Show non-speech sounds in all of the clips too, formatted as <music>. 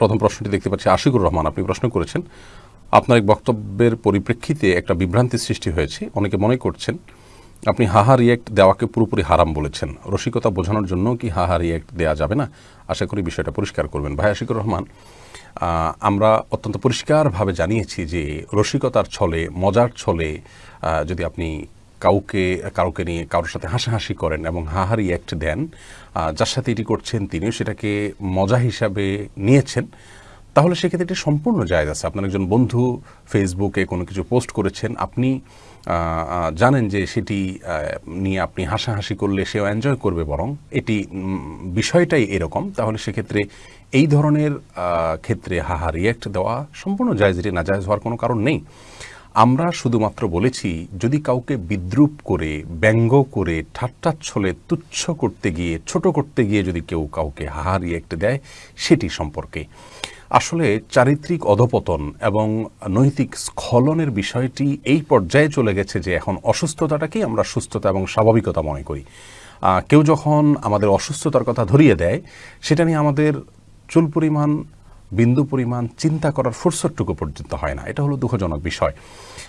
প্রথম প্রশ্নটি দেখতে পাচ্ছি, আশিকুর রহমান, আপনি প্রশ্ন করেছেন, আপনার এক বক্তব্যের পরিপ্রেক্ষিতে একটা বিভ্রান্তি সৃষ্টি হয়েছে, অনেকে মনে করছেন, আপনি হাহা রিয়েক্ট দেওয়াকে পুরোপুরি হারাম বলেছেন, রসিকতা বোঝানোর জন্য কি হাহা রিয়েক্ট দেওয়া যাবে না? আশা করি বিষয়টা পরিষ্কার করবেন। ভাই আশিকুর রহমান আমরা অত্যন্ত পরিষ্কারভাবে জানিয়েছি যে রসিকতার ছলে, মজার ছলে যদি আপনি কাউকে কাউকে নিয়ে কারোর সাথে হাসাহাসি করেন এবং হাহারি অ্যাক্ট দেন যার সাথে এটি করছেন তিনিও সেটাকে মজা হিসাবে নিয়েছেন। তাহলে সেক্ষেত্রে এটি সম্পূর্ণ জায়গা আছে। আপনার একজন বন্ধু ফেসবুকে কোনো কিছু পোস্ট করেছেন, আপনি জানেন যে সেটি নিয়ে আপনি হাসাহাসি করলে সেও এনজয় করবে বরং এটি বিষয়টাই এরকম। তাহলে সেক্ষেত্রে এই ধরনের ক্ষেত্রে হাহা রিয়াক্ট দেওয়া সম্পূর্ণ জায়জ, এটি না জায়জ হওয়ার কোনো কারণ নেই। আমরা শুধুমাত্র বলেছি, যদি কাউকে বিদ্রুপ করে, ব্যঙ্গ করে ঠাট্টাচ্ছলে তুচ্ছ করতে গিয়ে, ছোট করতে গিয়ে যদি কেউ কাউকে হাহা রিয়েক্ট দেয়, সেটি সম্পর্কে। আসলে চারিত্রিক অধপতন এবং নৈতিক স্খলনের বিষয়টি এই পর্যায়ে চলে গেছে যে এখন অসুস্থতাটাকেই আমরা সুস্থতা এবং স্বাভাবিকতা মনে করি। কেউ যখন আমাদের অসুস্থতার কথা ধরিয়ে দেয়, সেটা নিয়ে আমাদের চুল পরিমাণ বিন্দু পরিমাণ চিন্তা করার ফুরসতটুকু পর্যন্ত হয় না। এটা হলো দুঃখজনক বিষয়।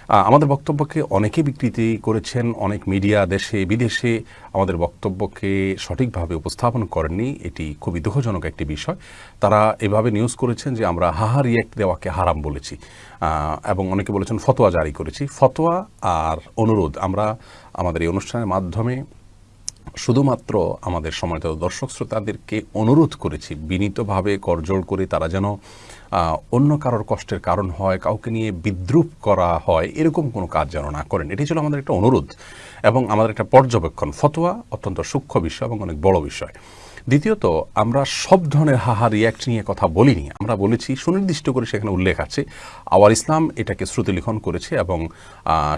আমাদের বক্তব্যকে অনেকে বিকৃতি করেছেন, অনেক মিডিয়া দেশে, বিদেশে আমাদের বক্তব্যকে সঠিকভাবে উপস্থাপন করেননি। এটি খুবই দুঃখজনক একটি বিষয়। তারা এভাবে নিউজ করেছেন যে আমরা হাহা রিয়েক্ট দেওয়াকে হারাম বলেছি। এবং অনেকে বলেছেন ফতোয়া জারি করেছি। ফতোয়া আর অনুরোধ, আমরা আমাদের এই অনুষ্ঠানের মাধ্যমে শুধুমাত্র আমাদের সময়ত দর্শক শ্রোতাদেরকে অনুরোধ করেছি, বিনীতভাবে করজোড় করে তারা যেন অন্য কারোর কষ্টের কারণ হয়, কাউকে নিয়ে বিদ্রুপ করা হয়, এরকম কোনো কাজ যেন না করেন। এটি ছিল আমাদের একটা অনুরোধ এবং আমাদের একটা পর্যবেক্ষণ, ফতোয়া অত্যন্ত সূক্ষ্ম বিষয় এবং অনেক বড় বিষয়। দ্বিতীয়ত, আমরা সব ধরনের হাহা রিয়াক্ট নিয়ে কথা বলিনি। আমরা বলেছি, সুনির্দিষ্ট করে সেখানে উল্লেখ আছে, আওয়ার ইসলাম এটাকে শ্রুতিলিখন করেছে এবং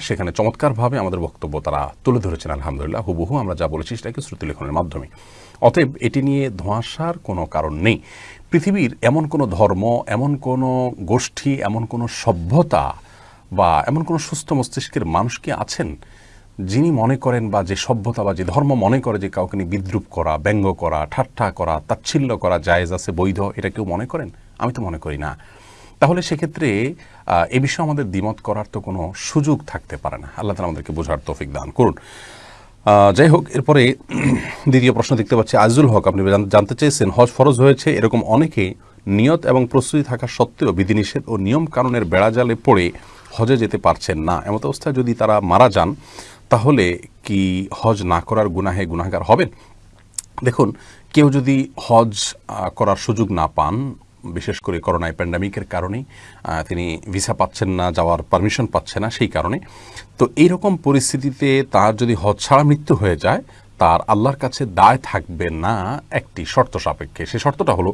সেখানে চমৎকারভাবে আমাদের বক্তব্য তারা তুলে ধরেছেন, আলহামদুলিল্লাহ। হুবহু আমরা যা বলেছি সেটাকে শ্রুতিলিখনের মাধ্যমে। অতএব এটি নিয়ে ধোঁয়াশার কোনো কারণ নেই। পৃথিবীর এমন কোনো ধর্ম, এমন কোনো গোষ্ঠী, এমন কোনো সভ্যতা বা এমন কোনো সুস্থ মস্তিষ্কের মানুষ কি আছেন? যিনি মনে করেন বা যে সভ্যতা বা যে ধর্ম মনে করে যে কাউকে নিয়ে বিদ্রুপ করা, ব্যঙ্গ করা, ঠাট্টা করা, তাচ্ছিল্য করা জায়েজ আছে, বৈধ, এটা কেউ মনে করেন? আমি তো মনে করি না। তাহলে সেক্ষেত্রে এ বিষয়ে আমাদের দ্বিমত করার তো কোনো সুযোগ থাকতে পারে না। আল্লাহ তালা আমাদেরকে বোঝার তৌফিক দান করুন। যাই হোক, এরপরে <clears throat> দ্বিতীয় প্রশ্ন দেখতে পাচ্ছি, আজিজুল হক, আপনি জানতে চেয়েছেন, হজ ফরজ হয়েছে, এরকম অনেকে নিয়ত এবং প্রস্তুতি থাকা সত্ত্বেও বিধিনিষেধ ও নিয়ম কানুনের বেড়াজালে পড়ে হজে যেতে পারছেন না। এমত অবস্থায় যদি তারা মারা যান তাহলে কি হজ না করার গুনাহে গুনাহগার হবেন? দেখুন, কেউ যদি হজ করার সুযোগ না পান, বিশেষ করে করোনায় প্যান্ডামিকের কারণে তিনি ভিসা পাচ্ছেন না, যাওয়ার পারমিশন পাচ্ছে না, সেই কারণে। তো এইরকম পরিস্থিতিতে তার যদি হজ ছাড়া মৃত্যু হয়ে যায়, তার আল্লাহর কাছে দায় থাকবে না একটি শর্ত সাপেক্ষে। সে শর্তটা হলো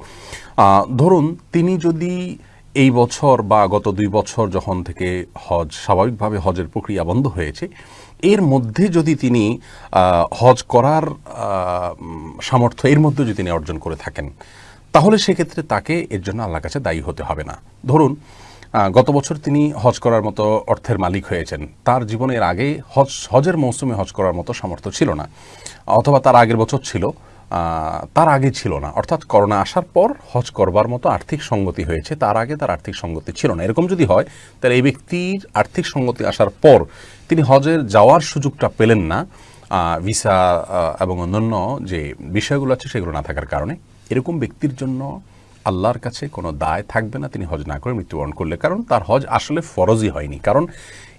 ধরুন তিনি যদি এই বছর বা গত দুই বছর যখন থেকে হজ স্বাভাবিকভাবে হজের প্রক্রিয়া বন্ধ হয়েছে এর মধ্যে যদি তিনি হজ করার সামর্থ্য এর মধ্যে যদি তিনি অর্জন করে থাকেন, তাহলে সেক্ষেত্রে তাকে এর জন্য আল্লাহর কাছে দায়ী হতে হবে না। ধরুন গত বছর তিনি হজ করার মতো অর্থের মালিক হয়েছেন। তার জীবনের আগে হজ, হজের মৌসুমে হজ করার মতো সামর্থ্য ছিল না, অথবা তার আগের বছর ছিল। তার আগে ছিল না। অর্থাৎ করোনা আসার পর হজ করবার মতো আর্থিক সঙ্গতি হয়েছে। তার আগে তার আর্থিক সঙ্গতি ছিল না। এরকম যদি হয়, তাহলে এই ব্যক্তির আর্থিক সঙ্গতি আসার পর তিনি হজের যাওয়ার সুযোগটা পেলেন না। ভিসা এবং অন্যান্য যে বিষয়গুলো আছে, সেগুলো না থাকার কারণে। এরকম ব্যক্তির জন্য আল্লাহর কাছে কোনো দায় থাকবে না, তিনি হজ না করে মৃত্যুবরণ করলে। কারণ তার হজ আসলে ফরজই হয়নি। কারণ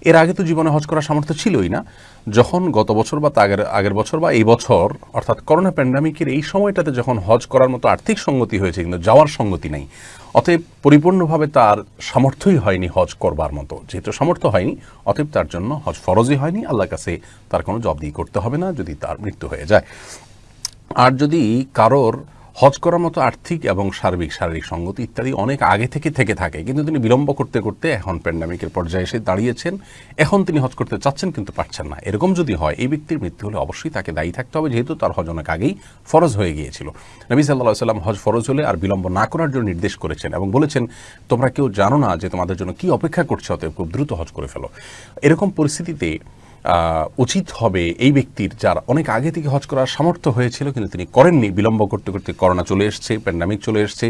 এর আগে তো জীবনে হজ করার সামর্থ্য ছিলই না। যখন গত বছর বা আগের আগের বছর বা এই বছর, অর্থাৎ করোনা প্যান্ডামিকের এই সময়টাতে যখন হজ করার মতো আর্থিক সঙ্গতি হয়েছে, কিন্তু যাওয়ার সঙ্গতি নেই। অতএব পরিপূর্ণভাবে তার সামর্থ্যই হয়নি হজ করবার মতো। যেহেতু সামর্থ্য হয়নি, অতএব তার জন্য হজ ফরজই হয়নি। আল্লাহর কাছে তার কোনো জবাবদিহি করতে হবে না যদি তার মৃত্যু হয়ে যায়। আর যদি কারোর হজ করার মতো আর্থিক এবং সার্বিক, শারীরিক সঙ্গতি ইত্যাদি অনেক আগে থেকে থেকে থাকে। কিন্তু তিনি বিলম্ব করতে করতে এখন প্যান্ডামিকের পর্যায়ে এসে দাঁড়িয়েছেন। এখন তিনি হজ করতে চাচ্ছেন কিন্তু পারছেন না। এরকম যদি হয়, এই ব্যক্তির মৃত্যু হলে অবশ্যই তাকে দায়ী থাকতে হবে। যেহেতু তার হজ অনেক আগেই ফরজ হয়ে গিয়েছিল। নবী সাল্লাহ সাল্লাম হজ ফরজ হলে আর বিলম্ব না করার জন্য নির্দেশ করেছেন এবং বলেছেন, তোমরা কেউ জানো না যে তোমাদের জন্য কি অপেক্ষা করছে, অতএব খুব দ্রুত হজ করে ফেলো। এরকম পরিস্থিতিতে উচিত হবে এই ব্যক্তির যার অনেক আগে থেকে হজ করার সামর্থ্য হয়েছিল, কিন্তু তিনি করেননি। বিলম্ব করতে করতে করোনা চলে এসছে প্যান্ডামিক চলে এসছে।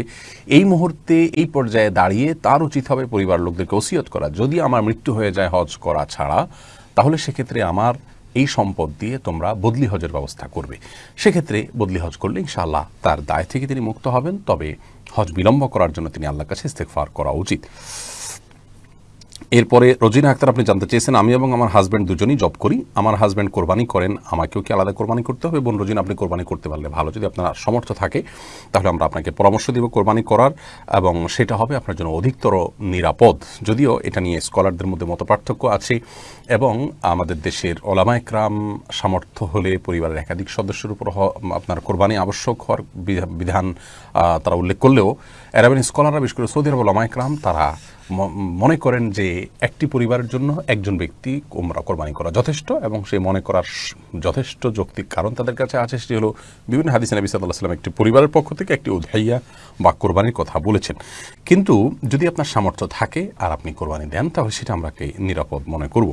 এই মুহূর্তে এই পর্যায়ে দাঁড়িয়ে তার উচিত হবে পরিবার লোকদেরকে ওসিয়ত করা। যদি আমার মৃত্যু হয়ে যায় হজ করা ছাড়া, তাহলে সেক্ষেত্রে আমার এই সম্পদ দিয়ে তোমরা বদলি হজের ব্যবস্থা করবে। সেক্ষেত্রে বদলি হজ করলে ইনশাআল্লাহ তার দায় থেকে তিনি মুক্ত হবেন, তবে হজ বিলম্ব করার জন্য তিনি আল্লাহর কাছে ইস্তেকফার করা উচিত। এরপরে রোজিনা আক্তার, আপনি জানতে চেয়েছেন, আমি এবং আমার হাজব্যান্ড দুজনই জব করি। আমার হাজব্যান্ড কোরবানি করেন, আমাকেও কি আলাদা কোরবানি করতে হবে? বোন রোজিনা, আপনি কোরবানি করতে পারলে ভালো। যদি আপনার সামর্থ্য থাকে, তাহলে আমরা আপনাকে পরামর্শ দিব কোরবানি করার, এবং সেটা হবে আপনার জন্য অধিকতর নিরাপদ। যদিও এটা নিয়ে স্কলারদের মধ্যে মত পার্থক্য আছে, এবং আমাদের দেশের ওলামায়করাম সামর্থ্য হলে পরিবারের একাধিক সদস্যের উপর আপনার কোরবানি আবশ্যক হওয়ার বিধান তারা উল্লেখ করলেও অ্যারাবিয়ান স্কলাররা বিশেষ করে সৌদি আরব ওলামায়করাম তারা মনে করেন যে একটি পরিবারের জন্য একজন ব্যক্তি কোমরা কোরবানি করা যথেষ্ট এবং সেই মনে করার যথেষ্ট যৌক্তিক কারণ তাদের কাছে আছে সেটি হলো বিভিন্ন হাদিস নবী সাল্লাহ সাল্লাম একটি পরিবারের পক্ষ থেকে একটি উধাইয়া বা কোরবানির কথা বলেছেন। কিন্তু যদি আপনার সামর্থ্য থাকে আর আপনি কোরবানি দেন, তাহলে সেটা আমরাকে নিরাপদ মনে করব।